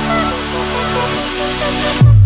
Thank you.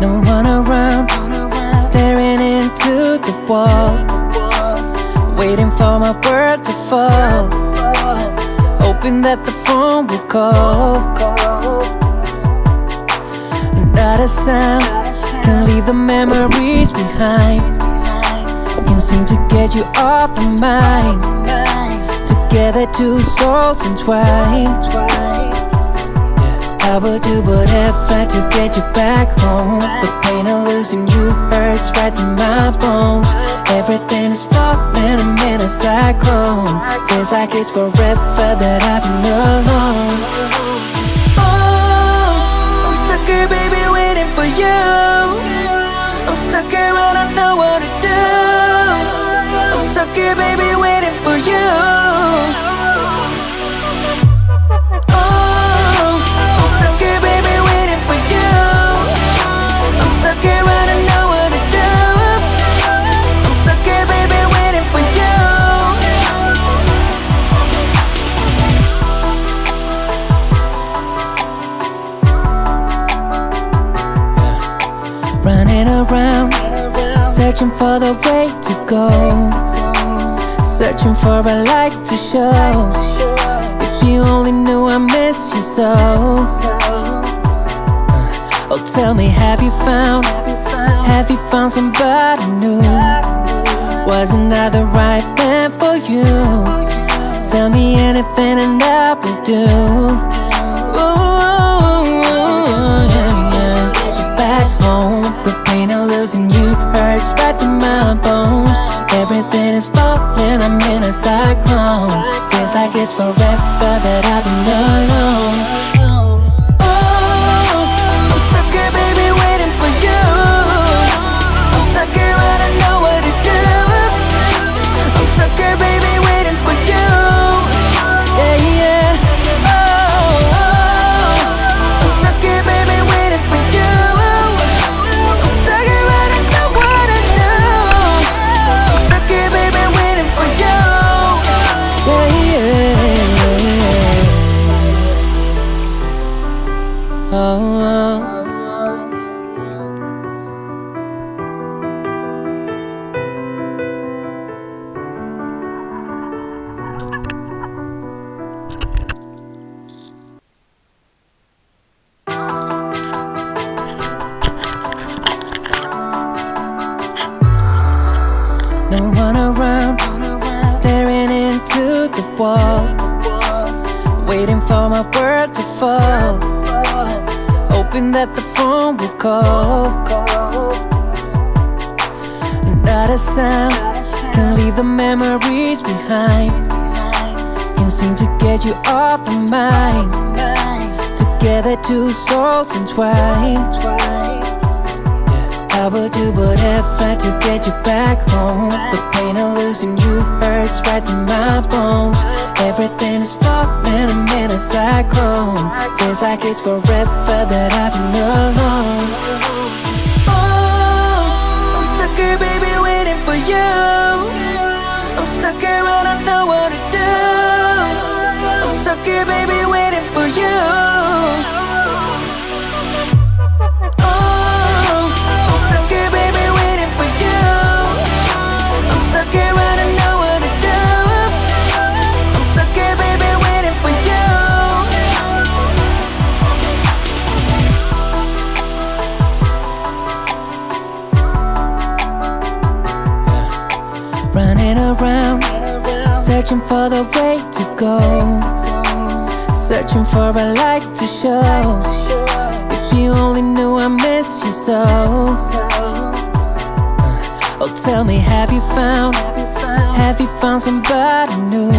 no one around Staring into the wall. Waiting for my world to fall. Hoping that the phone will call. Not a sound can leave the memories behind. Can seem to get you off my mind Together two souls entwined. I would do whatever to get you back home. The pain of losing you hurts right through my bones. Everything is falling, I'm in a cyclone. Feels like it's forever that I've been alone Searching for the way to go. Searching for a light to show. If you only knew I missed you so. Oh tell me have you found Have you found somebody new? Wasn't I the right man for you? Tell me anything and I will do Feels like it's forever that I've been alone wall. Waiting for my word to fall. Hoping that the phone will call. Not a sound Can leave the memories behind. Can't seem to get you off my mind Together two souls entwined I would do whatever to get you back home. The pain of losing you hurts right through my bones. Everything is falling, I'm in a cyclone. Feels like it's forever that I've been alone. Oh, I'm stuck here baby waiting for you Running around, searching for the way to go. Searching for a light to show. If you only knew I missed you so. Oh tell me have you found Have you found somebody new?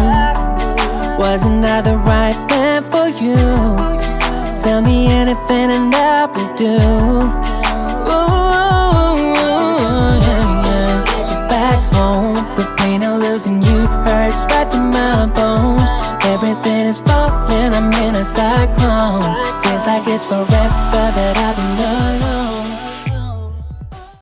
Wasn't I the right man for you? Tell me anything and I will do it's forever that alone